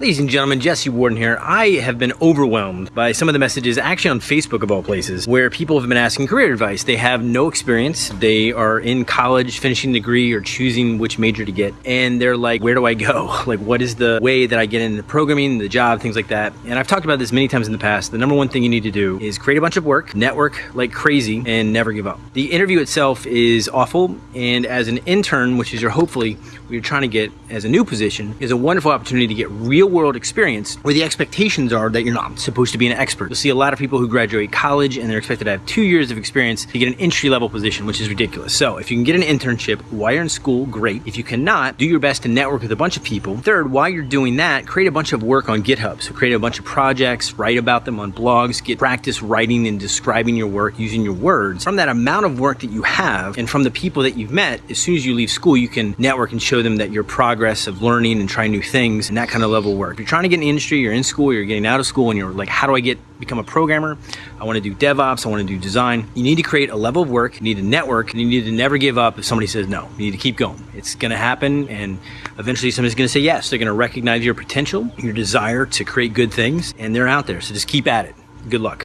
Ladies and gentlemen, Jesse Warden here. I have been overwhelmed by some of the messages, actually on Facebook of all places, where people have been asking career advice. They have no experience. They are in college, finishing degree or choosing which major to get. And they're like, where do I go? Like, what is the way that I get into programming, the job, things like that. And I've talked about this many times in the past. The number one thing you need to do is create a bunch of work, network like crazy, and never give up. The interview itself is awful. And as an intern, which is your hopefully what you're trying to get as a new position, is a wonderful opportunity to get real real world experience where the expectations are that you're not supposed to be an expert. You'll see a lot of people who graduate college and they're expected to have two years of experience to get an entry level position, which is ridiculous. So if you can get an internship while you're in school, great. If you cannot, do your best to network with a bunch of people. Third, while you're doing that, create a bunch of work on GitHub. So create a bunch of projects, write about them on blogs, get practice writing and describing your work using your words. From that amount of work that you have and from the people that you've met, as soon as you leave school, you can network and show them that your progress of learning and trying new things and that kind of level work. If you're trying to get in the industry, you're in school, you're getting out of school, and you're like, how do I get become a programmer? I want to do DevOps, I want to do design. You need to create a level of work, you need to network, and you need to never give up if somebody says no. You need to keep going. It's going to happen, and eventually somebody's going to say yes. They're going to recognize your potential, your desire to create good things, and they're out there. So just keep at it. Good luck.